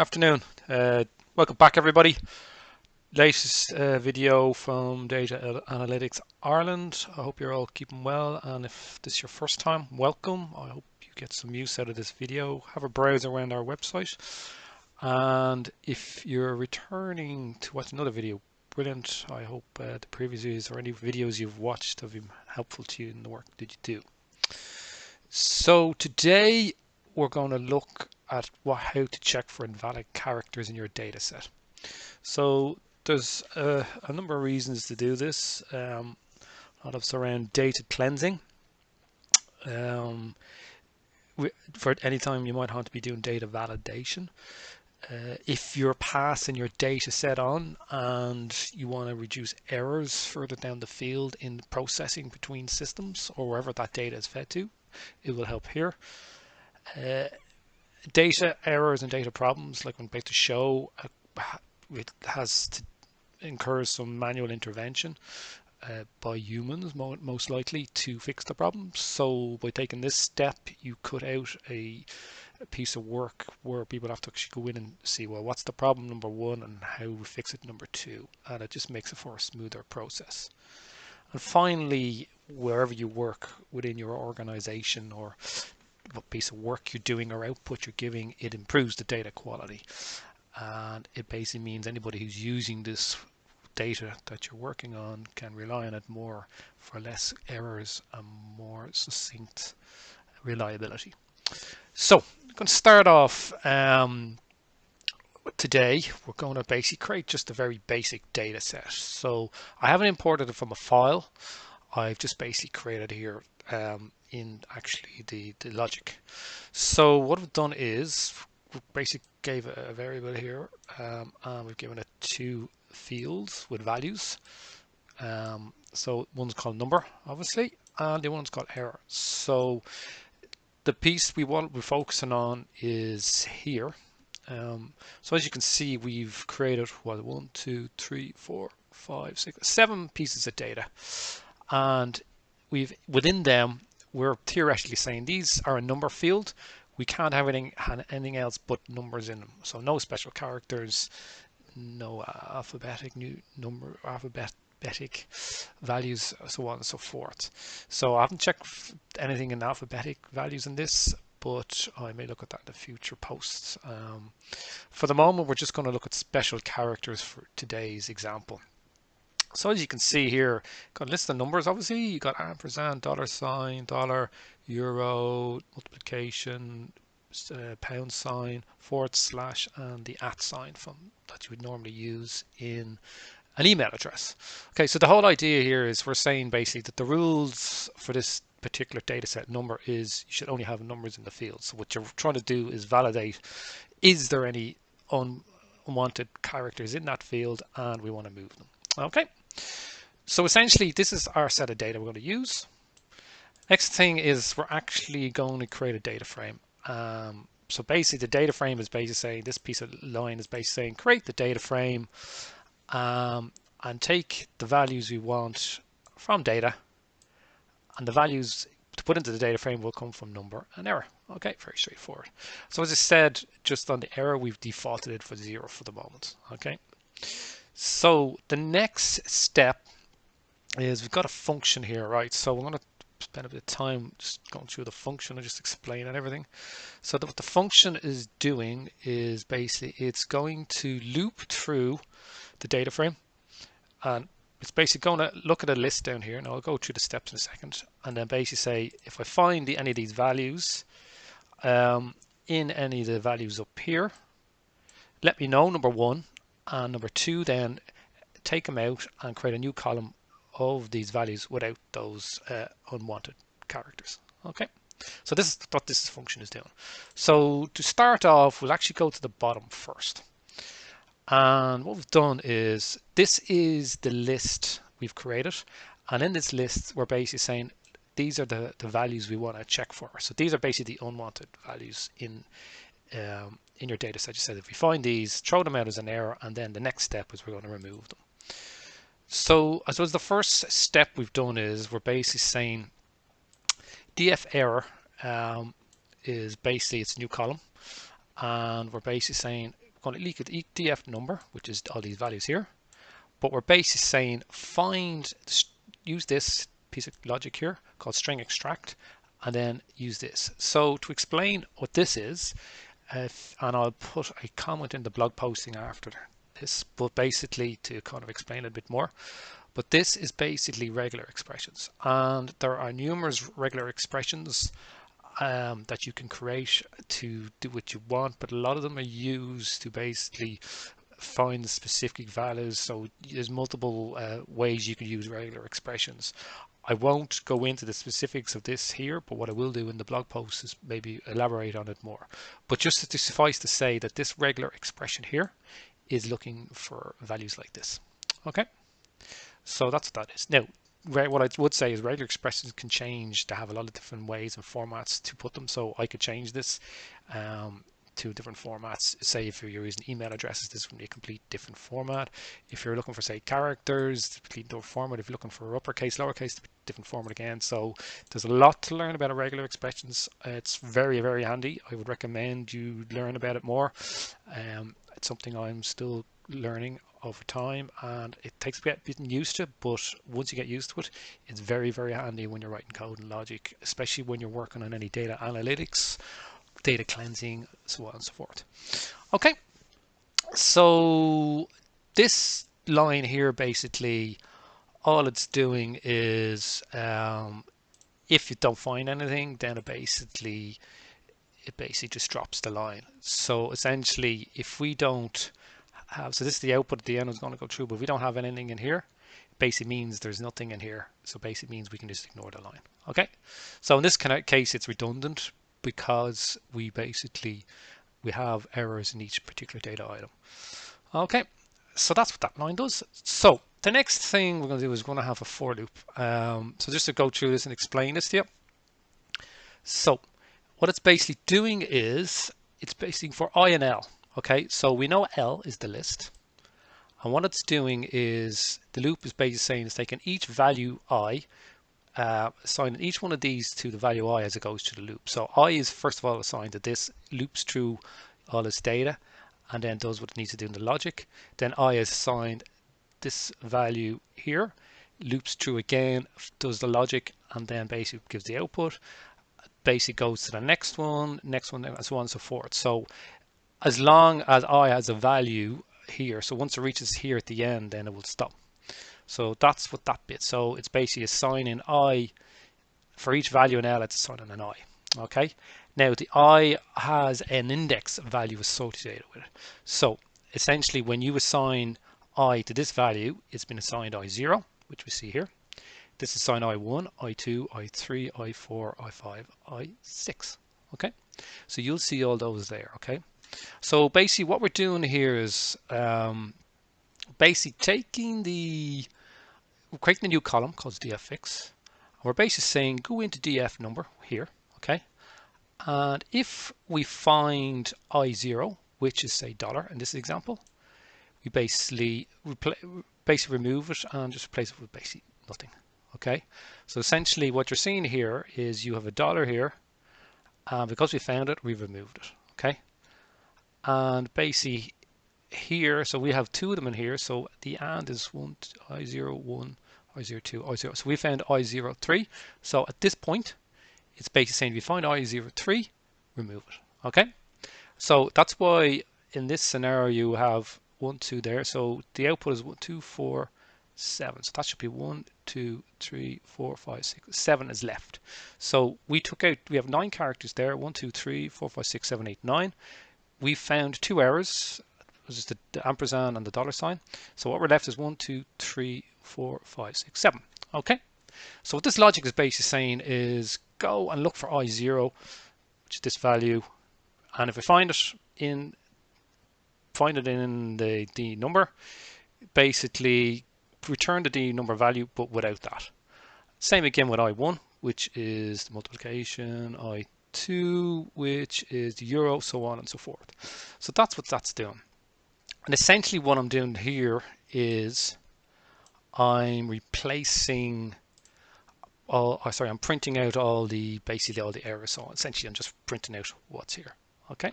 Afternoon. Uh, welcome back, everybody. Latest uh, video from Data Analytics Ireland. I hope you're all keeping well, and if this is your first time, welcome. I hope you get some use out of this video. Have a browse around our website, and if you're returning to watch another video, brilliant. I hope uh, the previous videos or any videos you've watched have been helpful to you in the work that you do. So today we're going to look at what, how to check for invalid characters in your data set. So there's a, a number of reasons to do this. Um, a lot of it's around data cleansing. Um, for any time you might have to be doing data validation. Uh, if you're passing your data set on and you want to reduce errors further down the field in processing between systems or wherever that data is fed to, it will help here. Uh, data errors and data problems, like when data show, uh, it has to incur some manual intervention uh, by humans, most likely, to fix the problem. So by taking this step, you cut out a, a, piece of work where people have to actually go in and see, well, what's the problem number one and how we fix it number two. And it just makes it for a smoother process. And finally, wherever you work within your organization or what piece of work you're doing or output you're giving, it improves the data quality. And it basically means anybody who's using this data that you're working on can rely on it more for less errors and more succinct reliability. So I'm going to start off um, today. We're going to basically create just a very basic data set. So I haven't imported it from a file. I've just basically created here um, in actually the, the logic. So what we've done is we basically gave a, a variable here um, and we've given it two fields with values. Um, so one's called number, obviously, and the one's called error. So the piece we want we're focusing on is here. Um, so as you can see, we've created what one, two, three, four, five, six, seven pieces of data, and we've within them we're theoretically saying these are a number field. We can't have anything, anything else but numbers in them. So no special characters, no alphabetic new number, alphabetic values, so on and so forth. So I haven't checked anything in alphabetic values in this, but I may look at that in the future posts. Um, for the moment, we're just going to look at special characters for today's example. So as you can see here, got a list of numbers. Obviously, you got ampersand, dollar sign, dollar, euro, multiplication, uh, pound sign, forward slash, and the at sign from that you would normally use in an email address. Okay, so the whole idea here is we're saying basically that the rules for this particular data set number is you should only have numbers in the field. So what you're trying to do is validate is there any un unwanted characters in that field and we want to move them. Okay, so essentially this is our set of data we're going to use. Next thing is we're actually going to create a data frame. Um, so basically the data frame is basically saying this piece of line is basically saying create the data frame um, and take the values we want from data and the values to put into the data frame will come from number and error. Okay, very straightforward. So as I said, just on the error, we've defaulted it for zero for the moment. Okay. So the next step is we've got a function here, right? So we're going to spend a bit of time just going through the function and just explaining everything. So what the function is doing is basically it's going to loop through the data frame and it's basically going to look at a list down here and I'll go through the steps in a second and then basically say if I find the, any of these values um, in any of the values up here let me know number one and number two then take them out and create a new column of these values without those uh, unwanted characters. Okay? So this is what this function is doing. So to start off we'll actually go to the bottom first. And what we've done is this is the list we've created. And in this list we're basically saying these are the, the values we want to check for. So these are basically the unwanted values in um, in your data set. You said if we find these, throw them out as an error, and then the next step is we're going to remove them. So I suppose the first step we've done is we're basically saying df error um, is basically it's a new column, and we're basically saying we're going to look at df number, which is all these values here. But we're basically saying find, use this piece of logic here called string extract, and then use this. So to explain what this is, and I'll put a comment in the blog posting after this, but basically to kind of explain a bit more. But this is basically regular expressions, and there are numerous regular expressions um, that you can create to do what you want, but a lot of them are used to basically find specific values. So there's multiple uh, ways you can use regular expressions. I won't go into the specifics of this here, but what I will do in the blog post is maybe elaborate on it more. But just to suffice to say that this regular expression here is looking for values like this. Okay, so that's what that is. Now, what I would say is regular expressions can change to have a lot of different ways and formats to put them. So I could change this um, to different formats. Say if you're using email addresses, this would be a complete different format. If you're looking for say characters, complete different format. If you're looking for uppercase, lowercase, different format again. So there's a lot to learn about regular expressions. It's very, very handy. I would recommend you learn about it more. Um, it's something I'm still learning over time and it takes a bit getting used to but once you get used to it it's very very handy when you're writing code and logic especially when you're working on any data analytics data cleansing so on and so forth okay so this line here basically all it's doing is um, if you don't find anything then it basically it basically just drops the line so essentially if we don't have, so this is the output at the end is going to go through, but if we don't have anything in here, basically means there's nothing in here. So basically means we can just ignore the line. Okay. So in this case, it's redundant because we basically, we have errors in each particular data item. Okay. So that's what that line does. So the next thing we're going to do is we're going to have a for loop. Um, so just to go through this and explain this to you. So what it's basically doing is it's basically for I and L. Okay, so we know L is the list. And what it's doing is the loop is basically saying it's taking each value i, uh, assigning each one of these to the value i as it goes through the loop. So i is first of all assigned to this, loops through all its data, and then does what it needs to do in the logic. Then i is assigned this value here, loops through again, does the logic, and then basically gives the output. Basically goes to the next one, next one, and so on and so forth. So as long as i has a value here so once it reaches here at the end then it will stop so that's what that bit. So it's basically assigning i. For each value in l it's assigning an i. Okay? Now the i has an index value associated with it. So essentially when you assign i to this value it's been assigned i0 which we see here. This is assigned i1 i2 i3 i4 i5 i6 okay? So you'll see all those there. Okay? So basically what we're doing here is um, basically taking the, we're creating a new column called dffix. We're basically saying go into df number here, okay? And if we find i0, which is say dollar in this example, we basically basically remove it and just replace it with basically nothing. Okay, so essentially what you're seeing here is you have a dollar here, and because we found it, we removed it. Okay, and basically here so we have two of them in here so the and is one i01 i02 i0 so we found i03 so at this point it's basically saying if you find i03 remove it okay? So that's why in this scenario you have one two there so the output is one two four seven. So that should be one two three four five six seven is left. So we took out we have nine characters there one two three four five six seven eight nine. We found two errors, which is the, ampersand and the dollar sign. So what we're left is one, two, three, four, five, six, seven. Okay. So what this logic is basically saying is go and look for I0, which is this value. And if we find it in find it in the, D number, basically return the D number value, but without that. Same again with I1, which is the multiplication, I 2, which is the euro, so on and so forth. So that's what that's doing. And essentially what I'm doing here is I'm replacing all, oh, sorry, I'm printing out all the, basically all the errors. So essentially I'm just printing out what's here. Okay.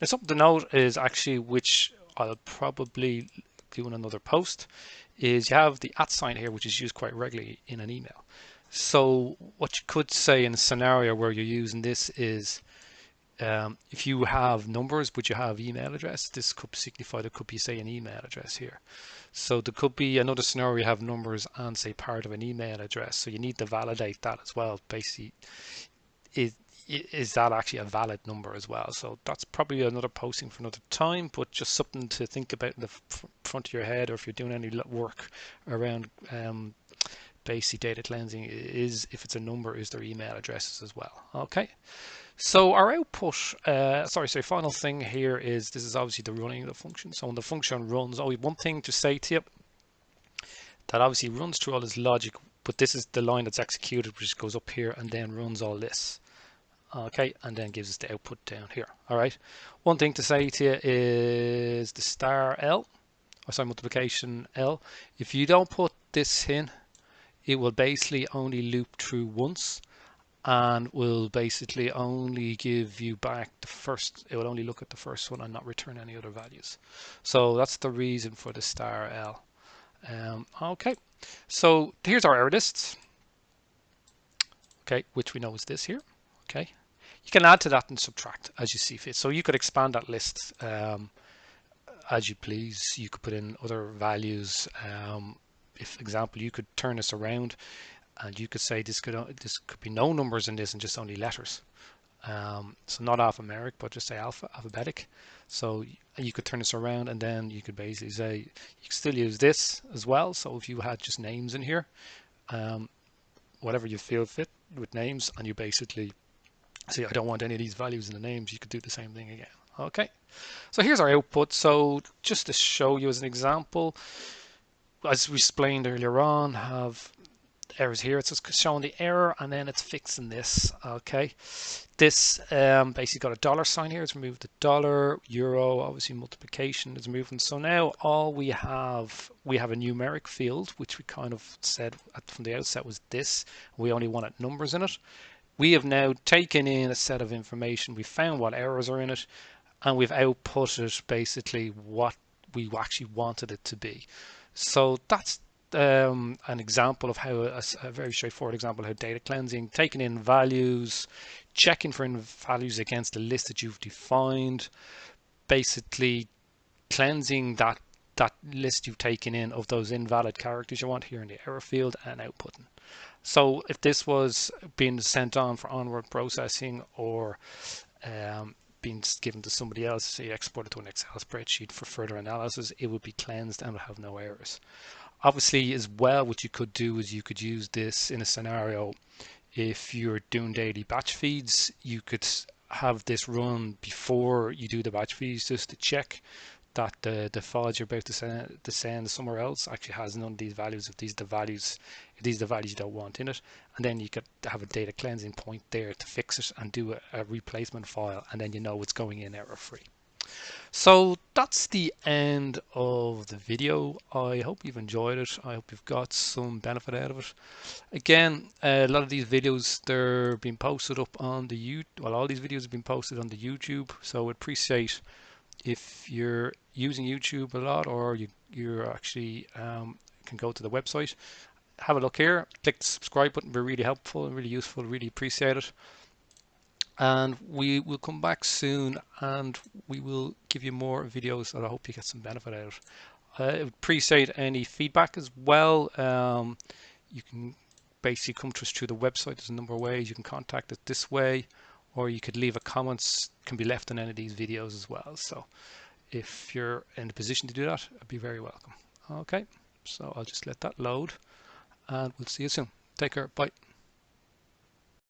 Now something to note is actually which I'll probably do in another post is you have the at sign here which is used quite regularly in an email. So what you could say in a scenario where you're using this is um, if you have numbers but you have email address, this could signify there could be say an email address here. So there could be another scenario you have numbers and say part of an email address. So you need to validate that as well. Basically, is, is that actually a valid number as well? So that's probably another posting for another time, but just something to think about in the front of your head or if you're doing any work around um, basic data cleansing is if it's a number, is their email addresses as well. Okay. So our output, uh, sorry, so final thing here is this is obviously the running of the function. So when the function runs, only one thing to say to you, that obviously runs through all this logic, but this is the line that's executed, which goes up here and then runs all this. Okay, and then gives us the output down here. All right. One thing to say to you is the star L, or sorry, multiplication L. If you don't put this in, it will basically only loop through once and will basically only give you back the first it will only look at the first one and not return any other values. So that's the reason for the star L. Um, okay. So here's our error lists. Okay which we know is this here. Okay. You can add to that and subtract as you see fit. So you could expand that list um, as you please. You could put in other values. Um, if example you could turn this around and you could say this could this could be no numbers in this and just only letters. Um, so not alphanumeric but just say alpha alphabetic. So you could turn this around and then you could basically say you can still use this as well. So if you had just names in here um, whatever you feel fit with names and you basically say I don't want any of these values in the names you could do the same thing again. Okay. So here's our output. So just to show you as an example as we explained earlier on have errors here. It's just showing the error and then it's fixing this. Okay, this um, basically got a dollar sign here. It's removed the dollar, euro, obviously multiplication is moving. So now all we have, we have a numeric field, which we kind of said from the outset was this. We only wanted numbers in it. We have now taken in a set of information. We found what errors are in it and we've outputted basically what we actually wanted it to be. So that's um, an example of how a, a, very straightforward example how data cleansing, taking in values, checking for values against the list that you've defined, basically cleansing that that list you've taken in of those invalid characters you want here in the error field and outputting. So if this was being sent on for onward processing or um, being given to somebody else, say exported to an Excel spreadsheet for further analysis, it would be cleansed and would have no errors. Obviously, as well, what you could do is you could use this in a scenario. If you're doing daily batch feeds, you could have this run before you do the batch feeds just to check that the, the files you're about to send, to send somewhere else actually has none of these values if these are the values if these are the values you don't want in it. And then you could have a data cleansing point there to fix it and do a, a replacement file and then you know it's going in error free so that's the end of the video. I hope you've enjoyed it. I hope you've got some benefit out of it. Again, a lot of these videos, they're being posted up on the YouTube. Well, all these videos have been posted on the YouTube. So I'd appreciate if you're using YouTube a lot or you, you're actually um, can go to the website, have a look here, click the subscribe button, be really helpful and really useful, really appreciate it and we will come back soon and we will give you more videos that I hope you get some benefit out of. I appreciate any feedback as well. Um, you can basically come to us through the website. There's a number of ways you can contact us this way or you could leave a comment can be left on any of these videos as well. So if you're in a position to do that, I'd be very welcome. Okay, so I'll just let that load and we'll see you soon. Take care. Bye.